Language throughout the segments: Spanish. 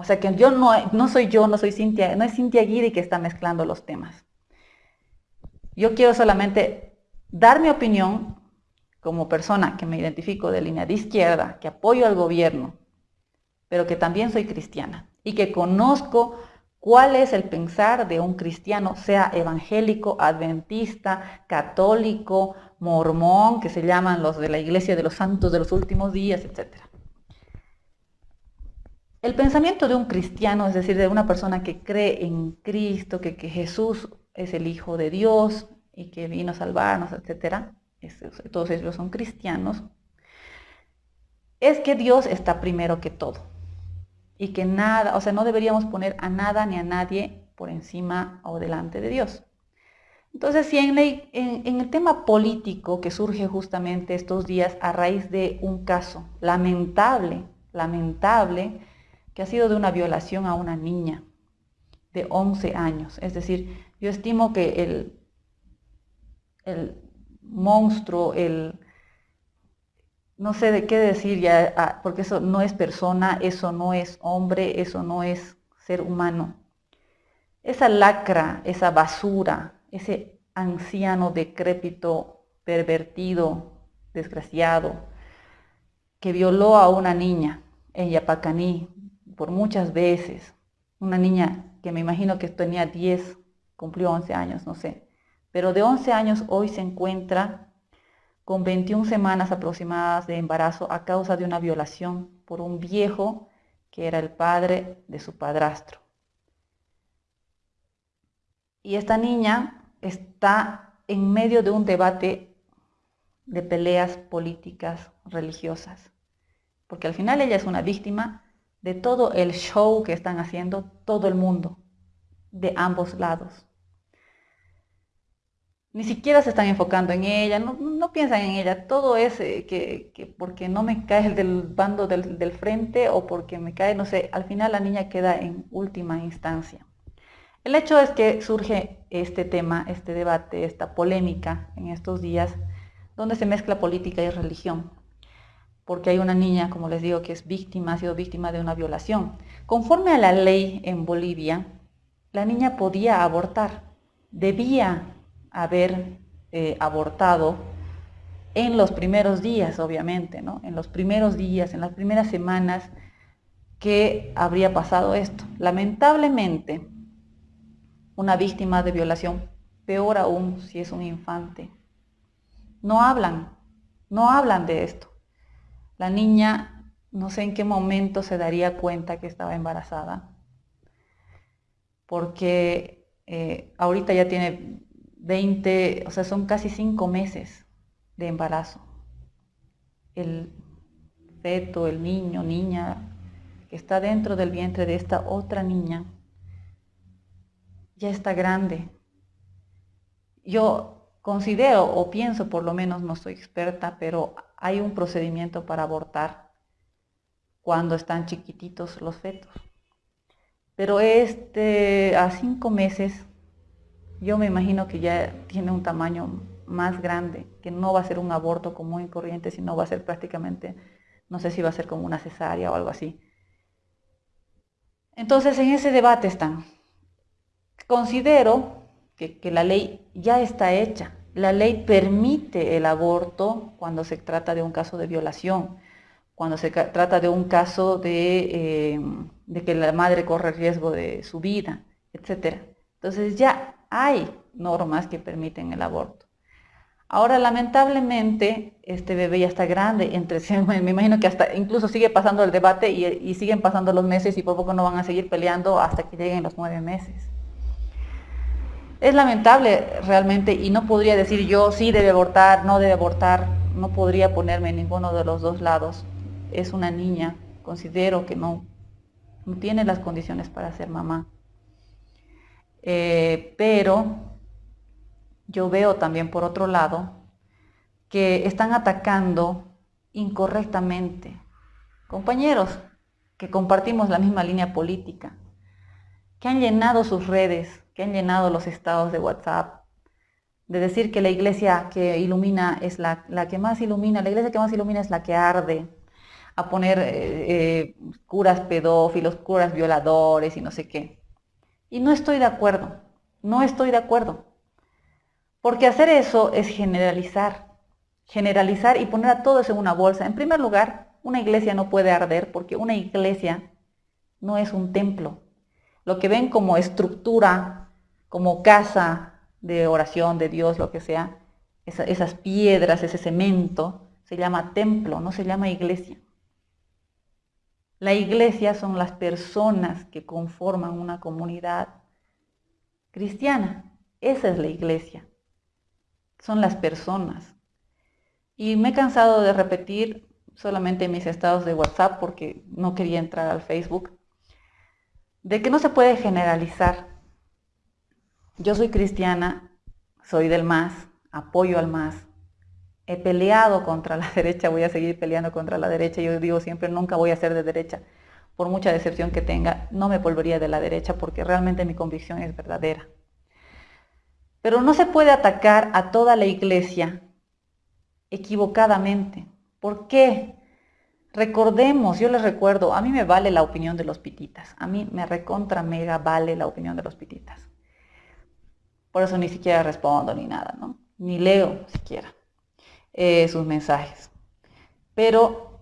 O sea que yo no, no soy yo, no soy Cintia, no es Cintia Guidi que está mezclando los temas. Yo quiero solamente dar mi opinión como persona que me identifico de línea de izquierda, que apoyo al gobierno, pero que también soy cristiana y que conozco cuál es el pensar de un cristiano, sea evangélico, adventista, católico, mormón, que se llaman los de la iglesia de los santos de los últimos días, etc. El pensamiento de un cristiano, es decir, de una persona que cree en Cristo, que, Jesús es el Hijo de Dios y que vino a salvarnos, etc., todos ellos son cristianos, es que Dios está primero que todo. Y que nada, o sea, no deberíamos poner a nada ni a nadie por encima o delante de Dios. Entonces, si en, el tema político que surge justamente estos días a raíz de un caso lamentable, lamentable, que ha sido de una violación a una niña de 11 años. Es decir, yo estimo que el, el monstruo, el, no sé de qué decir ya, ah, porque eso no es persona, eso no es hombre, eso no es ser humano. Esa lacra, esa basura, ese anciano decrépito, pervertido, desgraciado, que violó a una niña en Yapacaní por muchas veces, una niña que me imagino que tenía 10, cumplió 11 años, no sé, pero de 11 años hoy se encuentra con 21 semanas aproximadas de embarazo a causa de una violación por un viejo que era el padre de su padrastro. Y esta niña está en medio de un debate de peleas políticas religiosas, porque al final ella es una víctima de todo el show que están haciendo todo el mundo, de ambos lados. Ni siquiera se están enfocando en ella, no, piensan en ella, todo es eh, que, porque no me cae el del bando del, frente o porque me cae, no sé, al final la niña queda en última instancia. El hecho es que surge este tema, este debate, esta polémica en estos días, donde se mezcla política y religión, porque hay una niña, como les digo, que es víctima, ha sido víctima de una violación. Conforme a la ley en Bolivia, la niña podía abortar, debía haber eh, abortado en los primeros días, obviamente, ¿no? En los primeros días, en las primeras semanas que habría pasado esto. Lamentablemente, una víctima de violación, peor aún si es un infante, no hablan, no hablan de esto. La niña no sé en qué momento se daría cuenta que estaba embarazada, porque eh, ahorita ya tiene 20, o sea, son casi 5 meses de embarazo. El feto, el niño, niña, que está dentro del vientre de esta otra niña, ya está grande. Yo considero o pienso, por lo menos no soy experta, pero hay un procedimiento para abortar cuando están chiquititos los fetos. Pero este, a cinco meses yo me imagino que ya tiene un tamaño más grande, que no va a ser un aborto común y corriente, sino va a ser prácticamente, no sé si va a ser como una cesárea o algo así. Entonces en ese debate están. Considero que, que la ley ya está hecha. La ley permite el aborto cuando se trata de un caso de violación, cuando se trata de un caso de, eh, de que la madre corre riesgo de su vida, etc. Entonces ya hay normas que permiten el aborto. Ahora, lamentablemente, este bebé ya está grande, entre, me imagino que hasta incluso sigue pasando el debate y, siguen pasando los meses y por poco no van a seguir peleando hasta que lleguen los nueve meses. Es lamentable realmente y no podría decir yo sí debe abortar, no debe abortar, no podría ponerme en ninguno de los dos lados. Es una niña, considero que no, tiene las condiciones para ser mamá. Eh, pero yo veo también por otro lado que están atacando incorrectamente compañeros que compartimos la misma línea política, que han llenado sus redes, que han llenado los estados de WhatsApp, de decir que la iglesia que ilumina es la, la que más ilumina, la iglesia que más ilumina es la que arde. a poner eh, eh, curas pedófilos, curas violadores y no sé qué. Y no estoy de acuerdo, no estoy de acuerdo. Porque hacer eso es generalizar, generalizar y poner a todos en una bolsa. En primer lugar, una iglesia no puede arder porque una iglesia no es un templo. Lo que ven como estructura, como casa de oración de Dios, lo que sea, esas piedras, ese cemento, se llama templo, no se llama iglesia. La iglesia son las personas que conforman una comunidad cristiana. Esa es la iglesia. Son las personas. Y me he cansado de repetir solamente mis estados de WhatsApp porque no quería entrar al Facebook, de que no se puede generalizar. Yo soy cristiana, soy del MAS, apoyo al MAS, he peleado contra la derecha, voy a seguir peleando contra la derecha. Yo digo siempre, nunca voy a ser de derecha. Por mucha decepción que tenga, no me volvería de la derecha porque realmente mi convicción es verdadera. Pero no se puede atacar a toda la iglesia equivocadamente. ¿Por qué? Recordemos, yo les recuerdo, a mí me vale la opinión de los pititas. A mí me recontra mega vale la opinión de los pititas. Por eso ni siquiera respondo ni nada. Ni leo siquiera. Eh, sus mensajes. Pero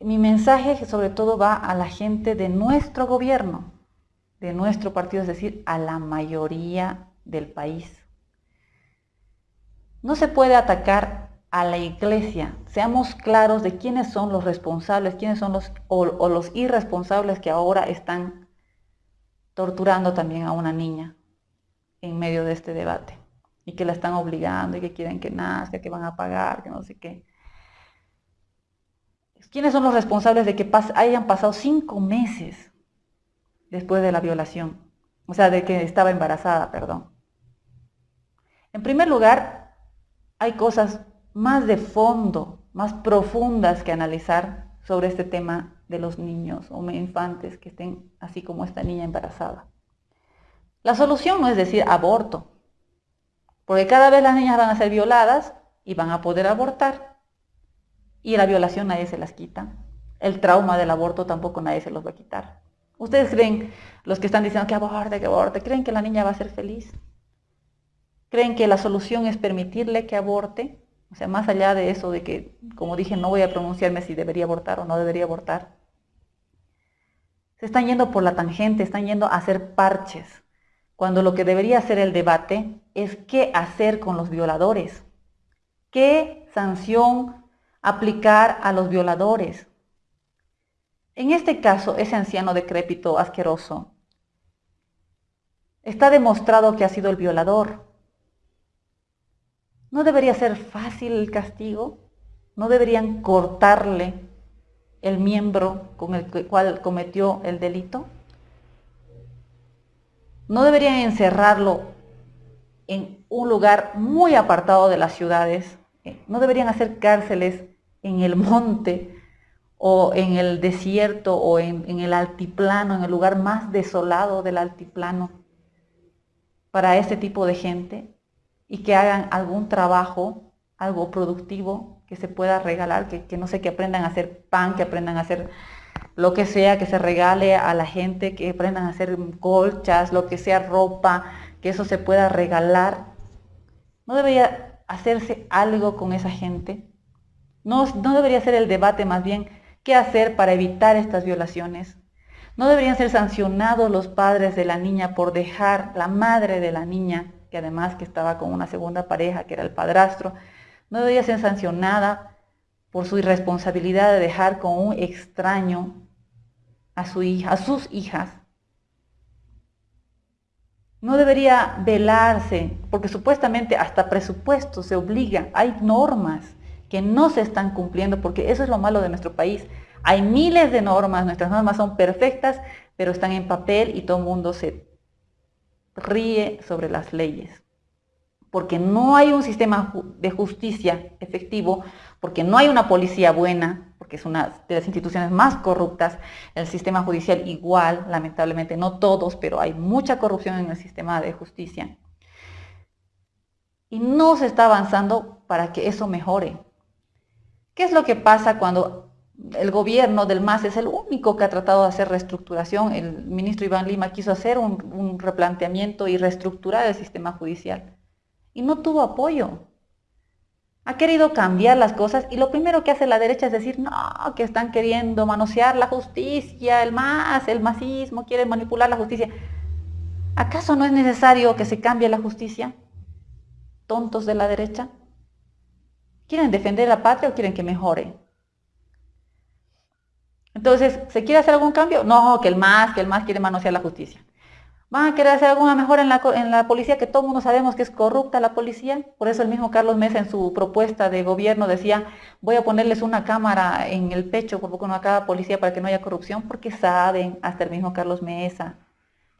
mi mensaje sobre todo va a la gente de nuestro gobierno, de nuestro partido, es decir, a la mayoría del país. No se puede atacar a la iglesia. Seamos claros de quiénes son los responsables, quiénes son los o los irresponsables que ahora están torturando también a una niña en medio de este debate y que la están obligando y que quieren que nazca, que van a pagar, que no sé qué. ¿Quiénes son los responsables de que hayan pasado cinco meses después de la violación? O sea, de que estaba embarazada, perdón. En primer lugar, hay cosas más de fondo, más profundas que analizar sobre este tema de los niños o infantes que estén así como esta niña embarazada. La solución no es decir aborto, porque cada vez las niñas van a ser violadas y van a poder abortar. Y la violación nadie se las quita. El trauma del aborto tampoco nadie se los va a quitar. ¿Ustedes creen, los que están diciendo que aborte, que aborte, creen que la niña va a ser feliz? ¿Creen que la solución es permitirle que aborte? O sea, más allá de eso de que, como dije, no voy a pronunciarme si debería abortar o no debería abortar. Se están yendo por la tangente, están yendo a hacer parches cuando lo que debería ser el debate es qué hacer con los violadores, qué sanción aplicar a los violadores. En este caso, ese anciano decrépito, asqueroso, está demostrado que ha sido el violador. ¿No debería ser fácil el castigo? ¿No deberían cortarle el miembro con el cual cometió el delito? No deberían encerrarlo en un lugar muy apartado de las ciudades, eh, no deberían hacer cárceles en el monte o en el desierto o en, el altiplano, en el lugar más desolado del altiplano para este tipo de gente y que hagan algún trabajo, algo productivo que se pueda regalar, que, que no sé, que aprendan a hacer pan, que aprendan a hacer lo que sea que se regale a la gente, que aprendan a hacer colchas, lo que sea ropa, que eso se pueda regalar. ¿No debería hacerse algo con esa gente? ¿No, no debería ser el debate más bien qué hacer para evitar estas violaciones? ¿No deberían ser sancionados los padres de la niña por dejar la madre de la niña, que además que estaba con una segunda pareja, que era el padrastro, no debería ser sancionada por su irresponsabilidad de dejar con un extraño a, su hija, a sus hijas, no debería velarse, porque supuestamente hasta presupuesto se obliga, hay normas que no se están cumpliendo, porque eso es lo malo de nuestro país. Hay miles de normas, nuestras normas son perfectas, pero están en papel y todo el mundo se ríe sobre las leyes. Porque no hay un sistema de justicia efectivo, porque no hay una policía buena, porque es una de las instituciones más corruptas, el sistema judicial igual, lamentablemente, no todos, pero hay mucha corrupción en el sistema de justicia. Y no se está avanzando para que eso mejore. ¿Qué es lo que pasa cuando el gobierno del MAS es el único que ha tratado de hacer reestructuración. El ministro Iván Lima quiso hacer un, replanteamiento y reestructurar el sistema judicial. Y no tuvo apoyo. Ha querido cambiar las cosas y lo primero que hace la derecha es decir, no, que están queriendo manosear la justicia, el MAS, el masismo, quieren manipular la justicia. ¿Acaso no es necesario que se cambie la justicia? Tontos de la derecha. ¿Quieren defender la patria o quieren que mejore? Entonces, ¿se quiere hacer algún cambio? No, que el MAS, que el MAS quiere manosear la justicia. ¿Van a querer hacer alguna mejora en la, policía? Que todo mundo sabemos que es corrupta la policía. Por eso el mismo Carlos Mesa en su propuesta de gobierno decía, voy a ponerles una cámara en el pecho por poco no a cada policía para que no haya corrupción, porque saben, hasta el mismo Carlos Mesa,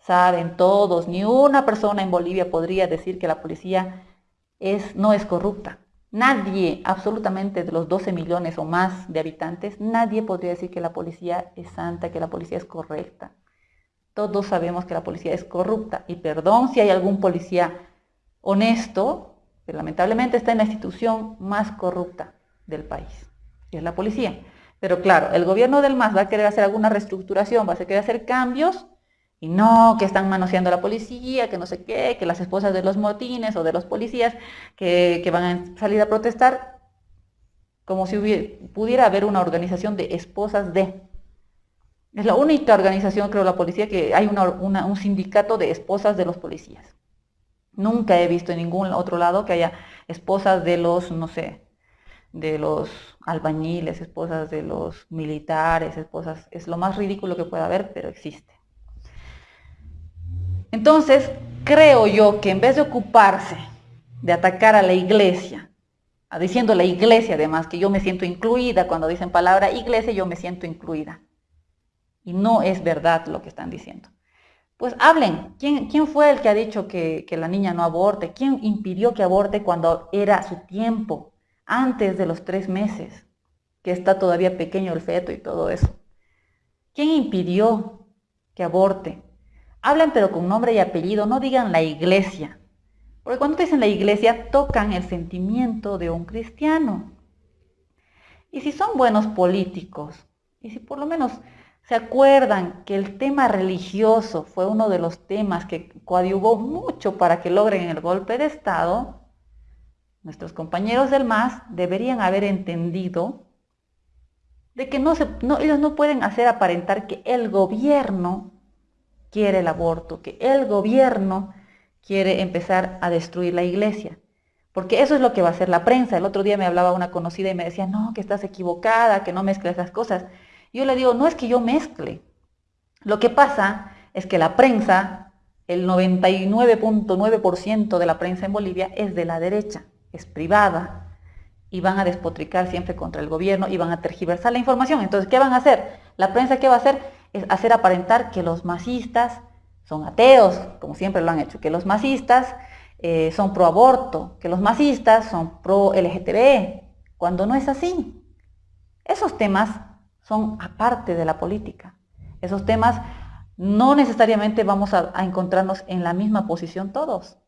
saben todos, ni una persona en Bolivia podría decir que la policía es, no es corrupta. Nadie, absolutamente de los 12 millones o más de habitantes, nadie podría decir que la policía es santa, que la policía es correcta. Todos sabemos que la policía es corrupta. Y perdón si hay algún policía honesto, pero lamentablemente está en la institución más corrupta del país, que es la policía. Pero claro, el gobierno del MAS va a querer hacer alguna reestructuración, va a querer hacer cambios, y no, que están manoseando a la policía, que no sé qué, que las esposas de los motines o de los policías que, van a salir a protestar, como si pudiera haber una organización de esposas de. Es la única organización, creo, la policía, que hay un sindicato de esposas de los policías. Nunca he visto en ningún otro lado que haya esposas de los, no sé, de los albañiles, esposas de los militares, esposas. Es lo más ridículo que pueda haber, pero existe. Entonces, creo yo que en vez de ocuparse de atacar a la iglesia, diciendo la iglesia además que yo me siento incluida, cuando dicen palabra iglesia yo me siento incluida. Y no es verdad lo que están diciendo. Pues hablen, ¿quién, quién fue el que ha dicho que, que la niña no aborte? ¿Quién impidió que aborte cuando era su tiempo, antes de los tres meses, que está todavía pequeño el feto y todo eso? ¿Quién impidió que aborte? Hablan pero con nombre y apellido, no digan la iglesia. Porque cuando dicen la iglesia, tocan el sentimiento de un cristiano. Y si son buenos políticos, y si por lo menos se acuerdan que el tema religioso fue uno de los temas que coadyuvó mucho para que logren el golpe de Estado, nuestros compañeros del MAS deberían haber entendido de que no se, ellos no pueden hacer aparentar que el gobierno quiere el aborto, que el gobierno quiere empezar a destruir la iglesia. Porque eso es lo que va a hacer la prensa. El otro día me hablaba una conocida y me decía, no, que estás equivocada, que no mezcles las cosas. Yo le digo, no es que yo mezcle. Lo que pasa es que la prensa, el 99.9% de la prensa en Bolivia es de la derecha, es privada, y van a despotricar siempre contra el gobierno y van a tergiversar la información. Entonces, ¿qué van a hacer? La prensa, ¿qué va a hacer? es hacer aparentar que los masistas son ateos, como siempre lo han hecho, que los masistas eh, son pro aborto, que los masistas son pro LGTB, cuando no es así. Esos temas son aparte de la política. Esos temas no necesariamente vamos a, encontrarnos en la misma posición todos,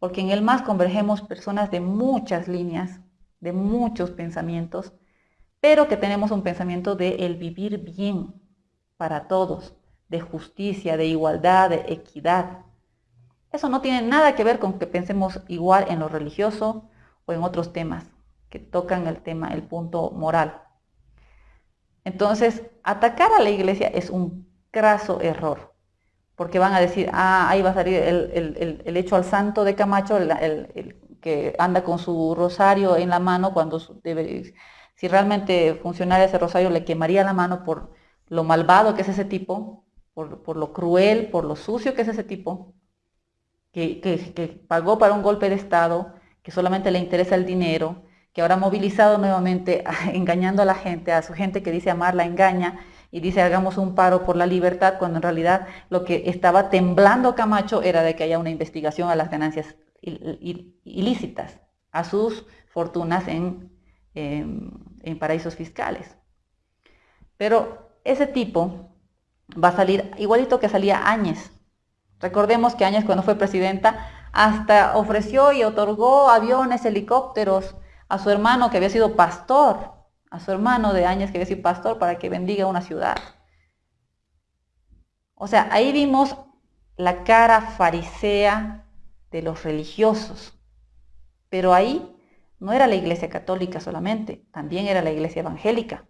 porque en el MAS convergemos personas de muchas líneas, de muchos pensamientos, pero que tenemos un pensamiento de el vivir bien, para todos, de justicia, de igualdad, de equidad. Eso no tiene nada que ver con que pensemos igual en lo religioso o en otros temas que tocan el tema, el punto moral. Entonces, atacar a la iglesia es un graso error, porque van a decir, ah, ahí va a salir el, hecho al santo de Camacho, el, que anda con su rosario en la mano, cuando si realmente funcionara ese rosario le quemaría la mano por lo malvado que es ese tipo, por, lo cruel, por lo sucio que es ese tipo, que, pagó para un golpe de Estado, que solamente le interesa el dinero, que ahora ha movilizado nuevamente engañando a la gente, a su gente que dice amar la engaña y dice hagamos un paro por la libertad, cuando en realidad lo que estaba temblando Camacho era de que haya una investigación a las ganancias ilícitas, a sus fortunas en, en paraísos fiscales. Pero ese tipo va a salir igualito que salía Áñez. Recordemos que Áñez cuando fue presidenta hasta ofreció y otorgó aviones, helicópteros a su hermano que había sido pastor a su hermano de años, que decir pastor, para que bendiga una ciudad. O sea, ahí vimos la cara farisea de los religiosos. Pero ahí no era la iglesia católica solamente, también era la iglesia evangélica.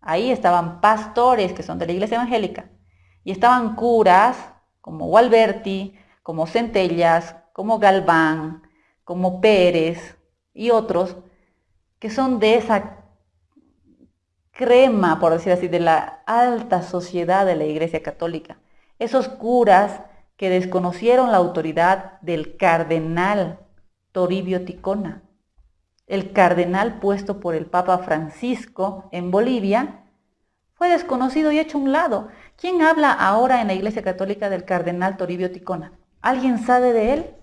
Ahí estaban pastores que son de la iglesia evangélica y estaban curas como Gualberti, como Centellas, como Galván, como Pérez y otros que son de esa crema, por decir así, de la alta sociedad de la iglesia católica. Esos curas que desconocieron la autoridad del cardenal Toribio Ticona, el cardenal puesto por el Papa Francisco en Bolivia, fue desconocido y hecho a un lado. ¿Quién habla ahora en la Iglesia Católica del cardenal Toribio Ticona? ¿Alguien sabe de él?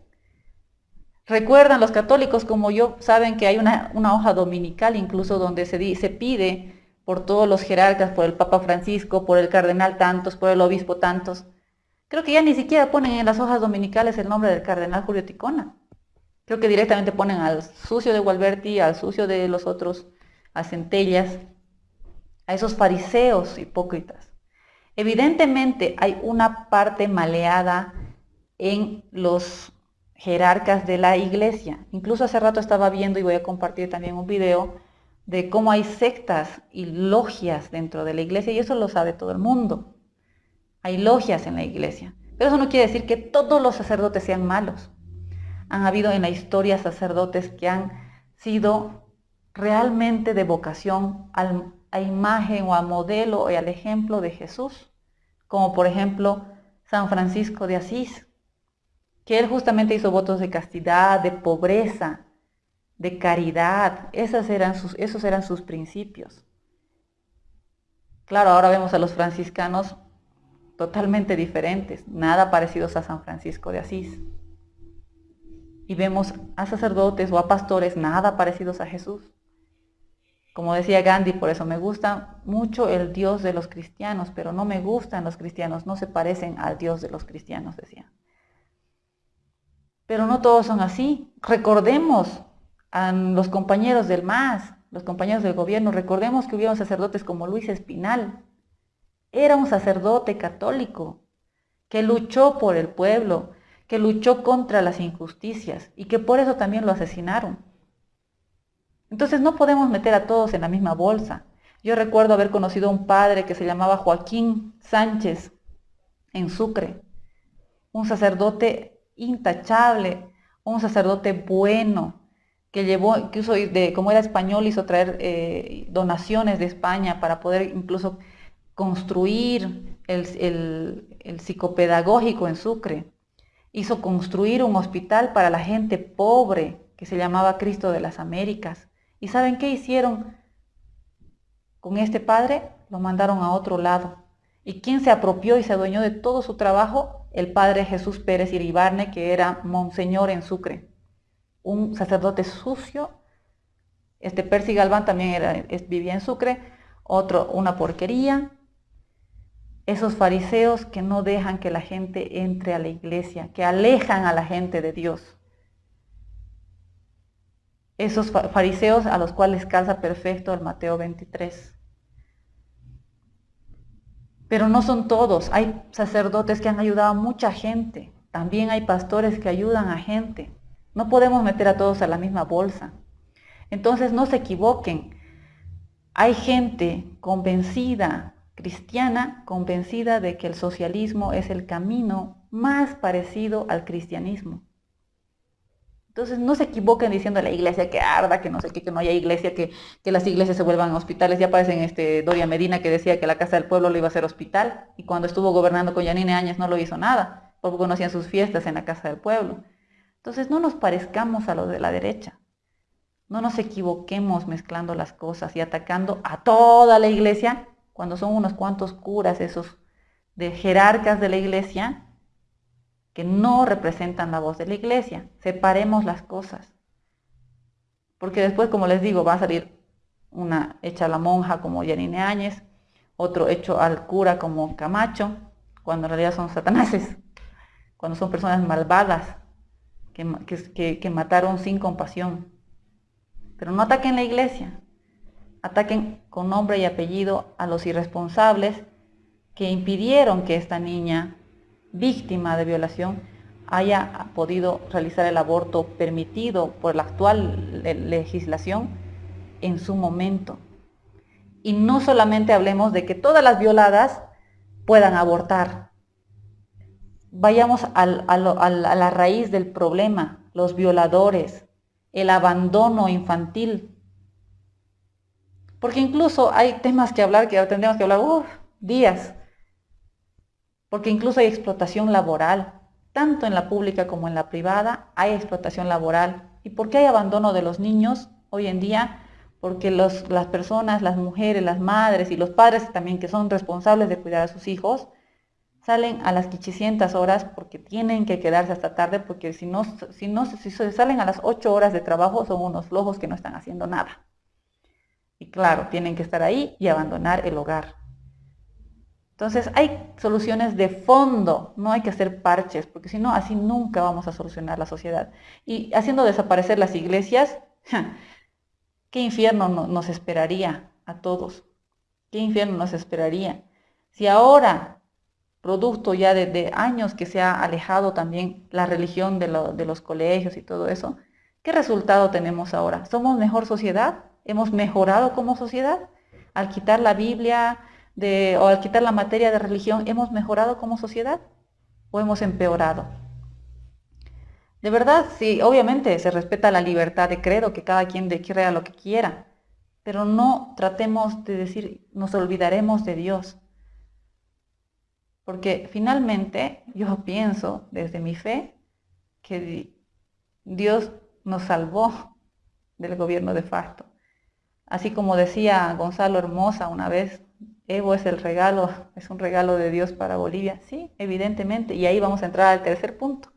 Recuerdan los católicos como yo, saben que hay una, hoja dominical incluso donde se, se pide por todos los jerarcas, por el Papa Francisco, por el cardenal tantos, por el obispo tantos. Creo que ya ni siquiera ponen en las hojas dominicales el nombre del cardenal Julio Ticona. Creo que directamente ponen al sucio de Gualberti, al sucio de los otros, a Centellas, a esos fariseos hipócritas. Evidentemente hay una parte maleada en los jerarcas de la iglesia. Incluso hace rato estaba viendo y voy a compartir también un video de cómo hay sectas y logias dentro de la iglesia y eso lo sabe todo el mundo. Hay logias en la iglesia. Pero eso no quiere decir que todos los sacerdotes sean malos han habido en la historia sacerdotes que han sido realmente de vocación a imagen o a modelo o al ejemplo de Jesús, como por ejemplo San Francisco de Asís, que él justamente hizo votos de castidad, de pobreza, de caridad, eran sus, esos eran sus principios. Claro, ahora vemos a los franciscanos totalmente diferentes, nada parecidos a San Francisco de Asís y vemos a sacerdotes o a pastores nada parecidos a Jesús. Como decía Gandhi, por eso me gusta mucho el Dios de los cristianos, pero no me gustan los cristianos, no se parecen al Dios de los cristianos, decía. Pero no todos son así. Recordemos a los compañeros del MAS, los compañeros del gobierno, recordemos que hubieron sacerdotes como Luis Espinal. Era un sacerdote católico que luchó por el pueblo, que luchó contra las injusticias y que por eso también lo asesinaron. Entonces no podemos meter a todos en la misma bolsa. Yo recuerdo haber conocido a un padre que se llamaba Joaquín Sánchez en Sucre, un sacerdote intachable, un sacerdote bueno, que llevó, incluso de, como era español, hizo traer eh, donaciones de España para poder incluso construir el, el psicopedagógico en Sucre hizo construir un hospital para la gente pobre que se llamaba Cristo de las Américas. ¿Y saben qué hicieron con este padre? Lo mandaron a otro lado. ¿Y quién se apropió y se adueñó de todo su trabajo? El padre Jesús Pérez Iribarne, que era monseñor en Sucre. Un sacerdote sucio. Este Percy Galván también era, vivía en Sucre. Otro, una porquería esos fariseos que no dejan que la gente entre a la iglesia, que alejan a la gente de Dios. Esos fariseos a los cuales calza perfecto el Mateo 23. Pero no son todos. Hay sacerdotes que han ayudado a mucha gente. También hay pastores que ayudan a gente. No podemos meter a todos a la misma bolsa. Entonces no se equivoquen. Hay gente convencida cristiana convencida de que el socialismo es el camino más parecido al cristianismo. Entonces no se equivoquen diciendo a la iglesia que arda, que no sé qué, que no haya iglesia, que, que las iglesias se vuelvan hospitales. Ya aparecen este Doria Medina que decía que la Casa del Pueblo lo iba a ser hospital y cuando estuvo gobernando con Yanine Áñez no lo hizo nada, porque no hacían sus fiestas en la Casa del Pueblo. Entonces no nos parezcamos a los de la derecha. No nos equivoquemos mezclando las cosas y atacando a toda la iglesia cuando son unos cuantos curas, esos de jerarcas de la iglesia, que no representan la voz de la iglesia. Separemos las cosas. Porque después, como les digo, va a salir una hecha a la monja como Yanine Áñez, otro hecho al cura como Camacho, cuando en realidad son satanases, cuando son personas malvadas que, que mataron sin compasión. Pero no ataquen la iglesia, ataquen con nombre y apellido a los irresponsables que impidieron que esta niña, víctima de violación, haya podido realizar el aborto permitido por la actual legislación en su momento. Y no solamente hablemos de que todas las violadas puedan abortar. Vayamos a la raíz del problema, los violadores, el abandono infantil. Porque incluso hay temas que hablar que tendríamos que hablar días. Porque incluso hay explotación laboral, tanto en la pública como en la privada, hay explotación laboral. ¿Y por qué hay abandono de los niños hoy en día? Porque las personas, las mujeres, las madres y los padres también que son responsables de cuidar a sus hijos, salen a las 500 horas porque tienen que quedarse hasta tarde, porque si no, si no, salen a las 8 horas de trabajo son unos flojos que no están haciendo nada. Y claro, tienen que estar ahí y abandonar el hogar. Entonces hay soluciones de fondo, no hay que hacer parches, porque si no, así nunca vamos a solucionar la sociedad. Y haciendo desaparecer las iglesias, ¿qué infierno nos esperaría a todos? ¿Qué infierno nos esperaría? Si ahora, producto ya de, años que se ha alejado también la religión de, los colegios y todo eso, ¿qué resultado tenemos ahora? ¿Somos mejor sociedad? ¿Hemos mejorado como sociedad? Al quitar la Biblia, o al quitar la materia de religión, ¿hemos mejorado como sociedad o hemos empeorado? De verdad, sí, obviamente se respeta la libertad de credo, que cada quien de crea lo que quiera, pero no tratemos de decir, nos olvidaremos de Dios. Porque finalmente yo pienso desde mi fe que Dios nos salvó del gobierno de facto. Así como decía Gonzalo Hermosa una vez, Evo es el regalo, es un regalo de Dios para Bolivia. Sí, evidentemente. Y ahí vamos a entrar al tercer punto.